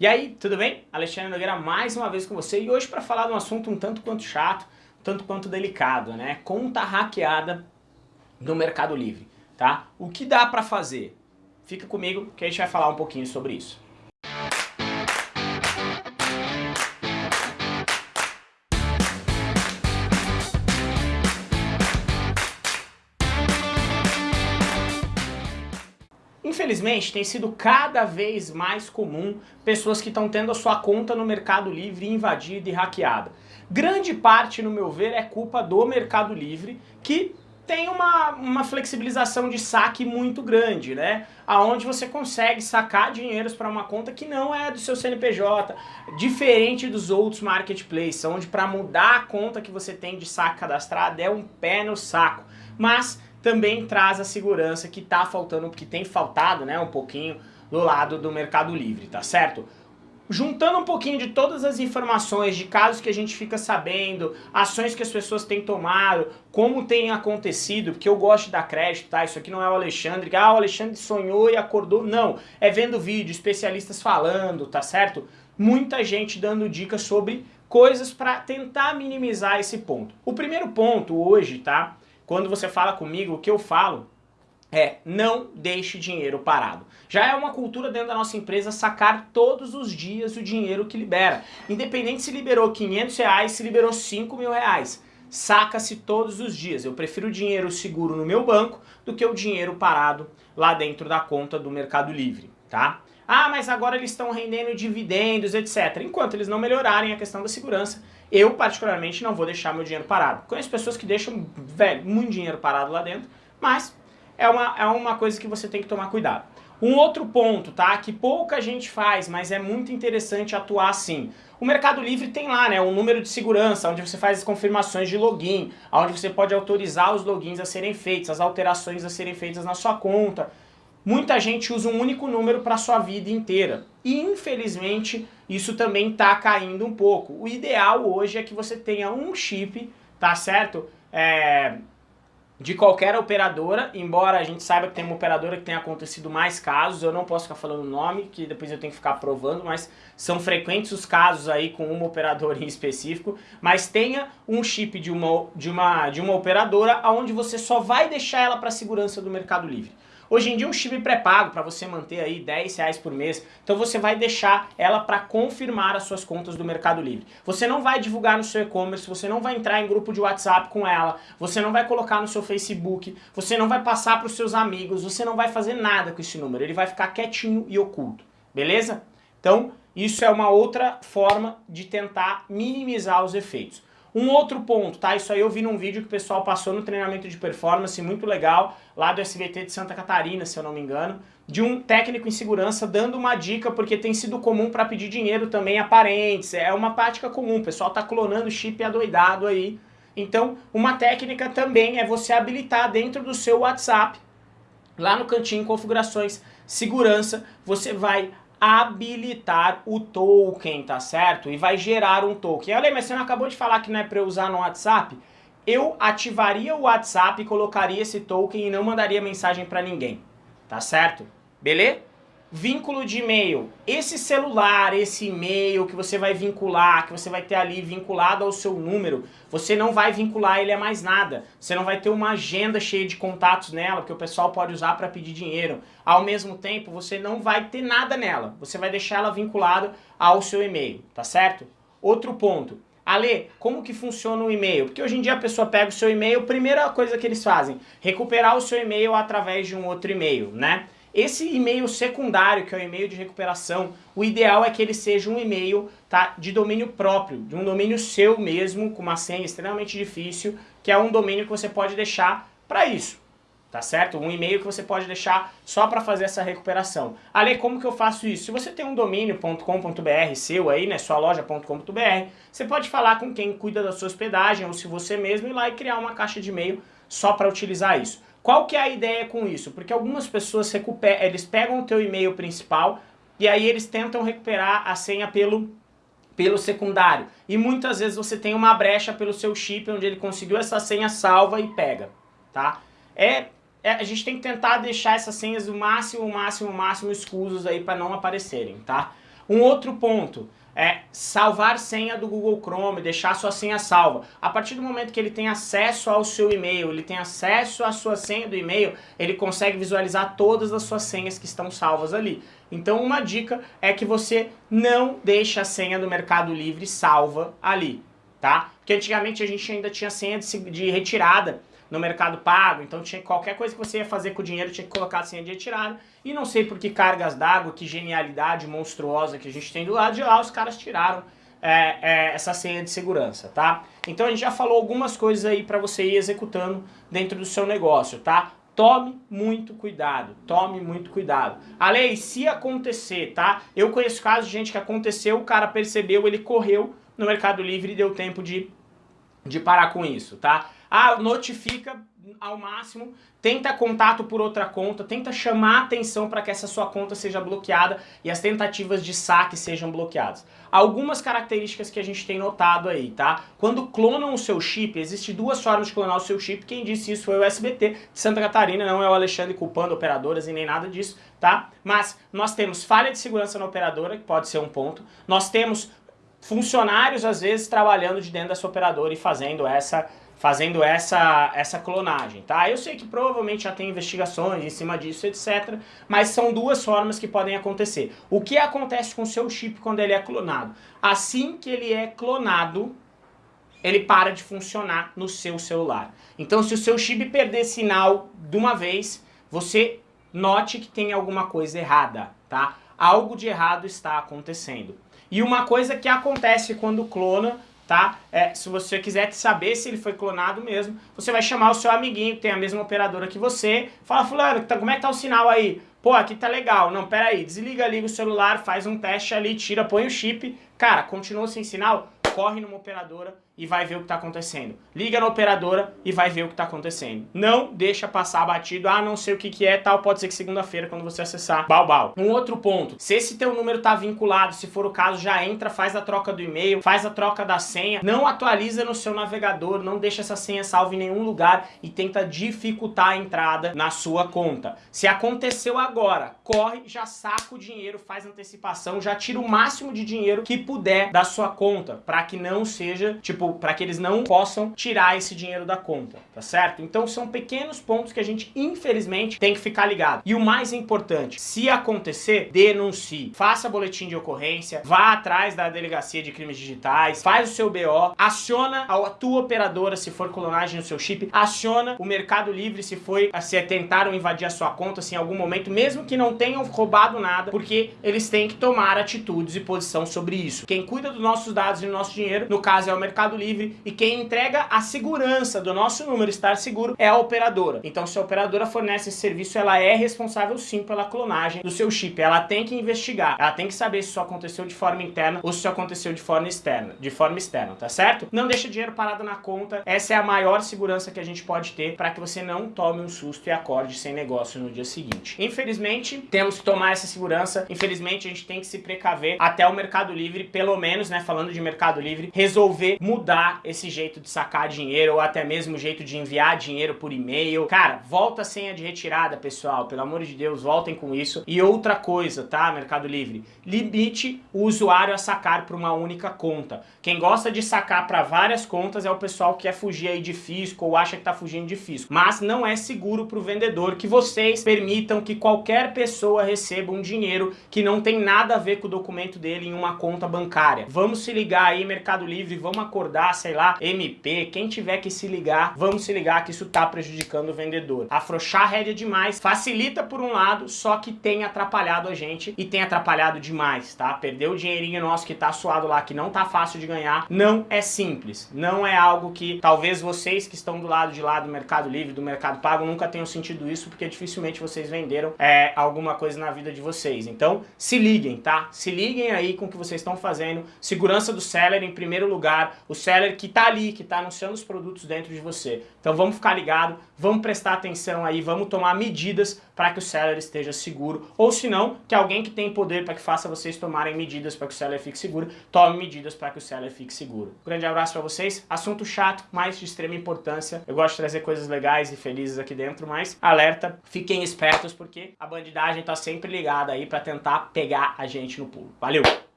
E aí, tudo bem? Alexandre Nogueira mais uma vez com você e hoje para falar de um assunto um tanto quanto chato, um tanto quanto delicado, né? Conta hackeada no Mercado Livre, tá? O que dá para fazer? Fica comigo que a gente vai falar um pouquinho sobre isso. Infelizmente, tem sido cada vez mais comum pessoas que estão tendo a sua conta no Mercado Livre invadida e hackeada. Grande parte, no meu ver, é culpa do Mercado Livre, que tem uma, uma flexibilização de saque muito grande, né? Aonde você consegue sacar dinheiros para uma conta que não é do seu CNPJ, diferente dos outros marketplaces, onde para mudar a conta que você tem de saque cadastrado é um pé no saco. Mas também traz a segurança que tá faltando, que tem faltado, né, um pouquinho do lado do Mercado Livre, tá certo? Juntando um pouquinho de todas as informações, de casos que a gente fica sabendo, ações que as pessoas têm tomado, como tem acontecido, porque eu gosto de dar crédito, tá? Isso aqui não é o Alexandre, ah, o Alexandre sonhou e acordou. Não, é vendo vídeo, especialistas falando, tá certo? Muita gente dando dicas sobre coisas para tentar minimizar esse ponto. O primeiro ponto hoje, tá? Quando você fala comigo, o que eu falo é não deixe dinheiro parado. Já é uma cultura dentro da nossa empresa sacar todos os dias o dinheiro que libera. Independente se liberou 500 reais, se liberou 5 mil reais. Saca-se todos os dias. Eu prefiro dinheiro seguro no meu banco do que o dinheiro parado lá dentro da conta do Mercado Livre, tá? Ah, mas agora eles estão rendendo dividendos, etc. Enquanto eles não melhorarem a questão da segurança, eu particularmente não vou deixar meu dinheiro parado. Conheço pessoas que deixam, velho, muito dinheiro parado lá dentro, mas é uma, é uma coisa que você tem que tomar cuidado. Um outro ponto, tá, que pouca gente faz, mas é muito interessante atuar assim. O Mercado Livre tem lá, né, um número de segurança, onde você faz as confirmações de login, onde você pode autorizar os logins a serem feitos, as alterações a serem feitas na sua conta. Muita gente usa um único número para sua vida inteira. E infelizmente isso também está caindo um pouco. O ideal hoje é que você tenha um chip, tá certo? É, de qualquer operadora, embora a gente saiba que tem uma operadora que tem acontecido mais casos, eu não posso ficar falando o nome, que depois eu tenho que ficar provando, mas são frequentes os casos aí com uma operadora em específico, mas tenha um chip de uma, de uma, de uma operadora onde você só vai deixar ela para segurança do Mercado Livre. Hoje em dia um chip pré-pago para você manter aí 10 reais por mês, então você vai deixar ela para confirmar as suas contas do Mercado Livre. Você não vai divulgar no seu e-commerce, você não vai entrar em grupo de WhatsApp com ela, você não vai colocar no seu Facebook, você não vai passar para os seus amigos, você não vai fazer nada com esse número, ele vai ficar quietinho e oculto, beleza? Então isso é uma outra forma de tentar minimizar os efeitos. Um outro ponto, tá? Isso aí eu vi num vídeo que o pessoal passou no treinamento de performance, muito legal, lá do SBT de Santa Catarina, se eu não me engano, de um técnico em segurança dando uma dica, porque tem sido comum para pedir dinheiro também a parentes, é uma prática comum, o pessoal tá clonando chip adoidado aí. Então, uma técnica também é você habilitar dentro do seu WhatsApp, lá no cantinho configurações, segurança, você vai habilitar o token, tá certo? E vai gerar um token. Olha, mas você não acabou de falar que não é para usar no WhatsApp? Eu ativaria o WhatsApp, colocaria esse token e não mandaria mensagem para ninguém, tá certo? Beleza? Vínculo de e-mail. Esse celular, esse e-mail que você vai vincular, que você vai ter ali vinculado ao seu número, você não vai vincular ele a mais nada. Você não vai ter uma agenda cheia de contatos nela, porque o pessoal pode usar para pedir dinheiro. Ao mesmo tempo, você não vai ter nada nela. Você vai deixar ela vinculada ao seu e-mail, tá certo? Outro ponto. Ale, como que funciona o e-mail? Porque hoje em dia a pessoa pega o seu e-mail, primeira coisa que eles fazem, recuperar o seu e-mail através de um outro e-mail, né? Esse e-mail secundário, que é o e-mail de recuperação, o ideal é que ele seja um e-mail tá, de domínio próprio, de um domínio seu mesmo, com uma senha extremamente difícil, que é um domínio que você pode deixar para isso. Tá certo? Um e-mail que você pode deixar só para fazer essa recuperação. Ale, como que eu faço isso? Se você tem um domínio.com.br seu aí, né, sua loja.com.br, você pode falar com quem cuida da sua hospedagem ou se você mesmo ir lá e criar uma caixa de e-mail só para utilizar isso. Qual que é a ideia com isso? Porque algumas pessoas recuperam, eles pegam o teu e-mail principal e aí eles tentam recuperar a senha pelo, pelo secundário. E muitas vezes você tem uma brecha pelo seu chip onde ele conseguiu essa senha salva e pega, tá? É, é a gente tem que tentar deixar essas senhas o máximo, o máximo, o máximo escusos aí para não aparecerem, tá? Um outro ponto, é salvar senha do Google Chrome, deixar sua senha salva. A partir do momento que ele tem acesso ao seu e-mail, ele tem acesso à sua senha do e-mail, ele consegue visualizar todas as suas senhas que estão salvas ali. Então uma dica é que você não deixe a senha do Mercado Livre salva ali, tá? Porque antigamente a gente ainda tinha senha de, de retirada no Mercado Pago, então tinha qualquer coisa que você ia fazer com o dinheiro tinha que colocar a senha de retirada. E não sei por que cargas d'água, que genialidade monstruosa que a gente tem do lado de lá, os caras tiraram é, é, essa senha de segurança, tá? Então a gente já falou algumas coisas aí para você ir executando dentro do seu negócio, tá? Tome muito cuidado, tome muito cuidado. A lei, se acontecer, tá? Eu conheço casos de gente que aconteceu, o cara percebeu, ele correu no Mercado Livre e deu tempo de, de parar com isso, tá? Ah, notifica ao máximo, tenta contato por outra conta, tenta chamar atenção para que essa sua conta seja bloqueada e as tentativas de saque sejam bloqueadas. Algumas características que a gente tem notado aí, tá? Quando clonam o seu chip, existe duas formas de clonar o seu chip, quem disse isso foi o SBT de Santa Catarina, não é o Alexandre culpando operadoras e nem nada disso, tá? Mas nós temos falha de segurança na operadora, que pode ser um ponto, nós temos funcionários às vezes trabalhando de dentro dessa operadora e fazendo essa fazendo essa, essa clonagem, tá? Eu sei que provavelmente já tem investigações em cima disso, etc. Mas são duas formas que podem acontecer. O que acontece com o seu chip quando ele é clonado? Assim que ele é clonado, ele para de funcionar no seu celular. Então se o seu chip perder sinal de uma vez, você note que tem alguma coisa errada, tá? Algo de errado está acontecendo. E uma coisa que acontece quando clona tá? É, se você quiser saber se ele foi clonado mesmo, você vai chamar o seu amiguinho que tem a mesma operadora que você, fala, fulano, tá, como é que tá o sinal aí? Pô, aqui tá legal. Não, pera aí, desliga, liga o celular, faz um teste ali, tira, põe o chip. Cara, continua sem sinal, corre numa operadora e vai ver o que está acontecendo. Liga na operadora e vai ver o que está acontecendo. Não deixa passar batido, ah, não sei o que, que é, tal, pode ser que segunda-feira, quando você acessar, bal, bal. Um outro ponto, se esse teu número está vinculado, se for o caso, já entra, faz a troca do e-mail, faz a troca da senha, não atualiza no seu navegador, não deixa essa senha salva em nenhum lugar e tenta dificultar a entrada na sua conta. Se aconteceu agora, corre, já saca o dinheiro, faz antecipação, já tira o máximo de dinheiro que puder da sua conta, para que não seja, tipo, para que eles não possam tirar esse dinheiro da conta, tá certo? Então são pequenos pontos que a gente, infelizmente, tem que ficar ligado. E o mais importante, se acontecer, denuncie. Faça boletim de ocorrência, vá atrás da delegacia de crimes digitais, faz o seu BO, aciona a tua operadora se for clonagem no seu chip, aciona o Mercado Livre se foi, se tentaram invadir a sua conta, se em algum momento, mesmo que não tenham roubado nada, porque eles têm que tomar atitudes e posição sobre isso. Quem cuida dos nossos dados e do nosso dinheiro, no caso é o Mercado Livre e quem entrega a segurança do nosso número estar seguro é a operadora. Então se a operadora fornece esse serviço, ela é responsável sim pela clonagem do seu chip. Ela tem que investigar, ela tem que saber se isso aconteceu de forma interna ou se isso aconteceu de forma externa, de forma externa, tá certo? Não deixa dinheiro parado na conta, essa é a maior segurança que a gente pode ter para que você não tome um susto e acorde sem negócio no dia seguinte. Infelizmente, temos que tomar essa segurança, infelizmente a gente tem que se precaver até o Mercado Livre, pelo menos, né, falando de Mercado Livre, resolver mudar mudar esse jeito de sacar dinheiro ou até mesmo o jeito de enviar dinheiro por e-mail. Cara, volta a senha de retirada, pessoal. Pelo amor de Deus, voltem com isso. E outra coisa, tá, Mercado Livre? Limite o usuário a sacar para uma única conta. Quem gosta de sacar para várias contas é o pessoal que quer fugir aí de fisco ou acha que tá fugindo de fisco. Mas não é seguro para o vendedor que vocês permitam que qualquer pessoa receba um dinheiro que não tem nada a ver com o documento dele em uma conta bancária. Vamos se ligar aí, Mercado Livre, vamos acordar sei lá, MP, quem tiver que se ligar, vamos se ligar que isso tá prejudicando o vendedor. Afrouxar a rédea demais facilita por um lado, só que tem atrapalhado a gente e tem atrapalhado demais, tá? Perder o dinheirinho nosso que tá suado lá, que não tá fácil de ganhar, não é simples. Não é algo que talvez vocês que estão do lado de lá do Mercado Livre, do Mercado Pago, nunca tenham sentido isso, porque dificilmente vocês venderam é, alguma coisa na vida de vocês. Então, se liguem, tá? Se liguem aí com o que vocês estão fazendo. Segurança do seller em primeiro lugar. O seller que tá ali, que tá anunciando os produtos dentro de você. Então vamos ficar ligado, vamos prestar atenção aí, vamos tomar medidas para que o seller esteja seguro, ou se não, que alguém que tem poder para que faça vocês tomarem medidas para que o seller fique seguro, tome medidas para que o seller fique seguro. Grande abraço para vocês, assunto chato, mas de extrema importância. Eu gosto de trazer coisas legais e felizes aqui dentro, mas alerta, fiquem espertos porque a bandidagem tá sempre ligada aí para tentar pegar a gente no pulo. Valeu!